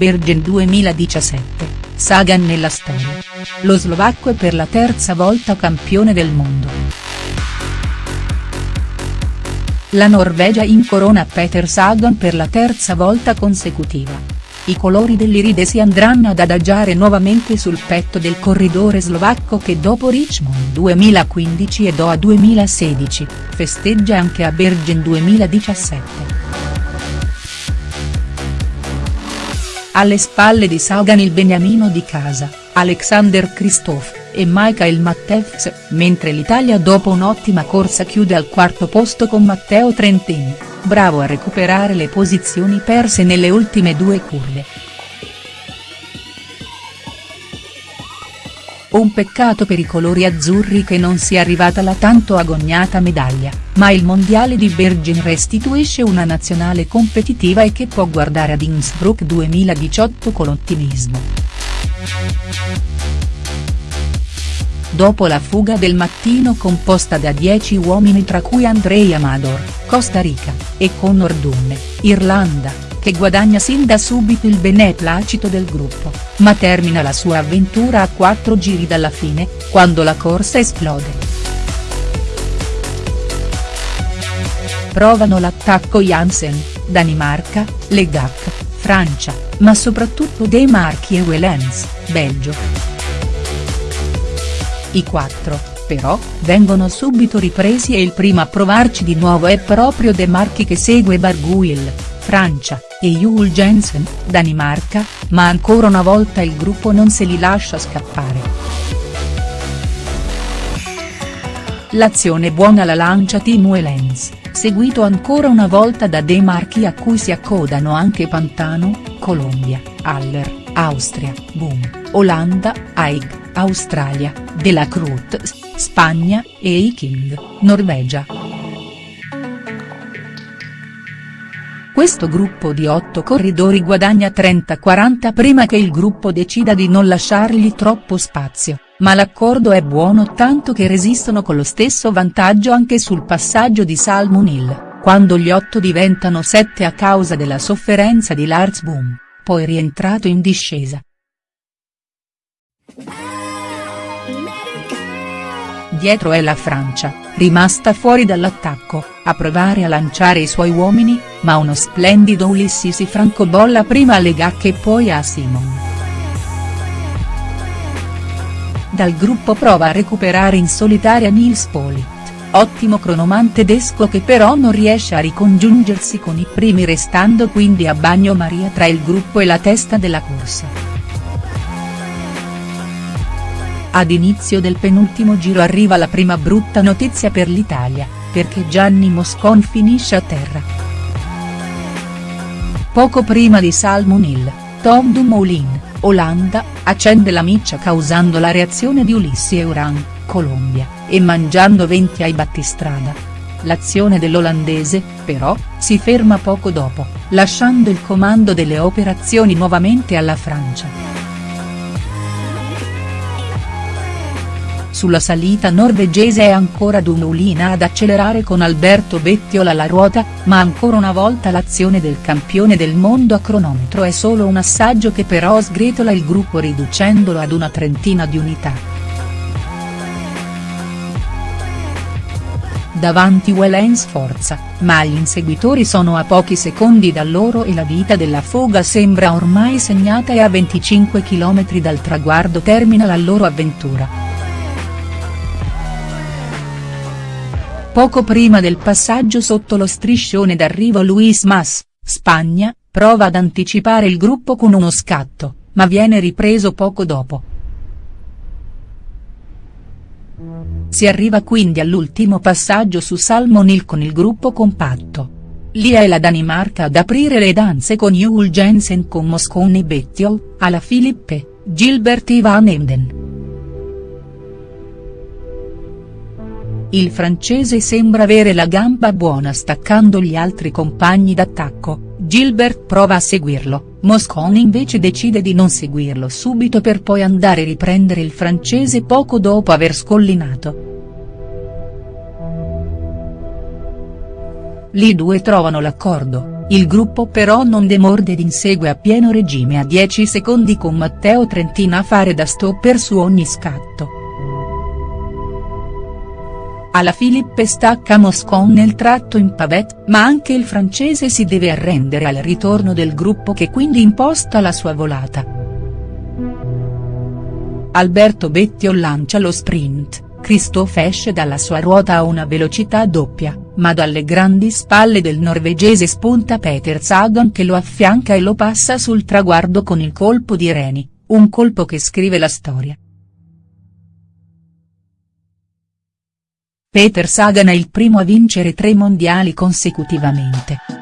Bergen 2017, Sagan nella storia. Lo slovacco è per la terza volta campione del mondo. La Norvegia incorona Peter Sagan per la terza volta consecutiva. I colori dell'Iride si andranno ad adagiare nuovamente sul petto del corridore slovacco che dopo Richmond 2015 e Doha 2016, festeggia anche a Bergen 2017. Alle spalle di Sagan il beniamino di casa, Alexander Kristoff, e Michael Mattefs, mentre l'Italia dopo un'ottima corsa chiude al quarto posto con Matteo Trentin, bravo a recuperare le posizioni perse nelle ultime due curve. Un peccato per i colori azzurri che non sia arrivata la tanto agognata medaglia, ma il mondiale di Bergen restituisce una nazionale competitiva e che può guardare ad Innsbruck 2018 con ottimismo. Dopo la fuga del mattino composta da 10 uomini tra cui Andrei Amador, Costa Rica, e Conor Dunne, Irlanda, che guadagna sin da subito il beneplacito del gruppo, ma termina la sua avventura a quattro giri dalla fine, quando la corsa esplode. Provano l'attacco Jansen, Danimarca, Legac, Francia, ma soprattutto De Marchi e Wellens, Belgio. I quattro, però, vengono subito ripresi e il primo a provarci di nuovo è proprio De Marchi che segue Barguil, Francia, e Jul Jensen, Danimarca, ma ancora una volta il gruppo non se li lascia scappare. L'azione buona la lancia Team Wellens, seguito ancora una volta da De Marchi a cui si accodano anche Pantano, Colombia, Haller, Austria, Boom, Olanda, Haig, Australia, De La Cruz, Spagna, e Eiking, Norvegia. Questo gruppo di otto corridori guadagna 30-40 prima che il gruppo decida di non lasciargli troppo spazio, ma l'accordo è buono tanto che resistono con lo stesso vantaggio anche sul passaggio di Salmon Hill, quando gli otto diventano sette a causa della sofferenza di Lars Boom, poi rientrato in discesa. Dietro è la Francia, rimasta fuori dall'attacco, a provare a lanciare i suoi uomini, ma uno splendido Ulissi si francobolla prima a Legacche e poi a Simon. Dal gruppo prova a recuperare in solitaria Nils Polit, ottimo cronoman tedesco che però non riesce a ricongiungersi con i primi restando quindi a bagno Maria tra il gruppo e la testa della corsa. Ad inizio del penultimo giro arriva la prima brutta notizia per l'Italia, perché Gianni Moscon finisce a terra. Poco prima di Salmon Hill, Tom Dumoulin, Olanda, accende la miccia causando la reazione di Ulissi Euran, Colombia, e mangiando 20 ai battistrada. L'azione dell'olandese, però, si ferma poco dopo, lasciando il comando delle operazioni nuovamente alla Francia. Sulla salita norvegese è ancora Dumoulin ad accelerare con Alberto Bettiol alla ruota, ma ancora una volta l'azione del campione del mondo a cronometro è solo un assaggio che però sgretola il gruppo riducendolo ad una trentina di unità. Davanti Wellens forza, ma gli inseguitori sono a pochi secondi da loro e la vita della foga sembra ormai segnata e a 25 km dal traguardo termina la loro avventura. Poco prima del passaggio sotto lo striscione d'arrivo Luis Mas, Spagna, prova ad anticipare il gruppo con uno scatto, ma viene ripreso poco dopo. Si arriva quindi all'ultimo passaggio su Salmon Hill con il gruppo compatto. Lì è la Danimarca ad aprire le danze con Jul Jensen con Mosconi Bettiol, alla Filippe, Gilbert Ivan Emden. Il francese sembra avere la gamba buona staccando gli altri compagni d'attacco, Gilbert prova a seguirlo, Mosconi invece decide di non seguirlo subito per poi andare a riprendere il francese poco dopo aver scollinato. Lì due trovano l'accordo, il gruppo però non demorde ed insegue a pieno regime a 10 secondi con Matteo Trentina a fare da stopper su ogni scatto. Alla Philippe stacca Moscon nel tratto in pavette ma anche il francese si deve arrendere al ritorno del gruppo che quindi imposta la sua volata. Alberto Bettiol lancia lo sprint Christophe esce dalla sua ruota a una velocità doppia, ma dalle grandi spalle del norvegese spunta Peter Sagan che lo affianca e lo passa sul traguardo con il colpo di Reni, un colpo che scrive la storia. Peter Sagan è il primo a vincere tre mondiali consecutivamente.